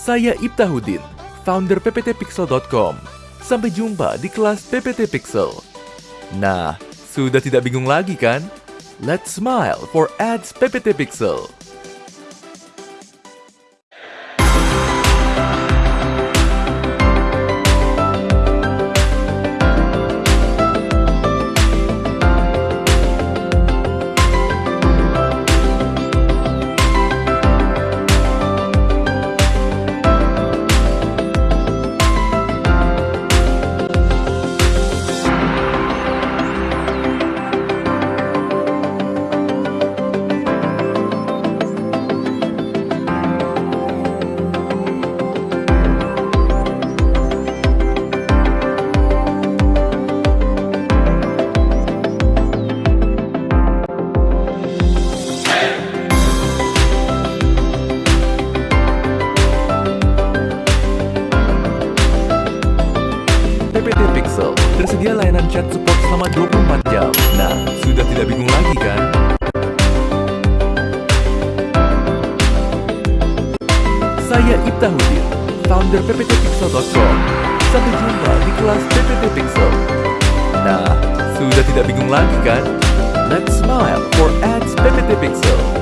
Saya Ibtahuddin, founder pptpixel.com. Sampai jumpa di kelas PPT Pixel. Nah, sudah tidak bingung lagi kan? Let's smile for ads PPT Pixel. Tersedia layanan chat support selama 24 jam. Nah, sudah tidak bingung lagi kan? Saya Ibtahuddin, founder pptpixel.com. Sampai jumpa di kelas PPT Pixel. Nah, sudah tidak bingung lagi kan? Let's smile for ads PPT Pixel.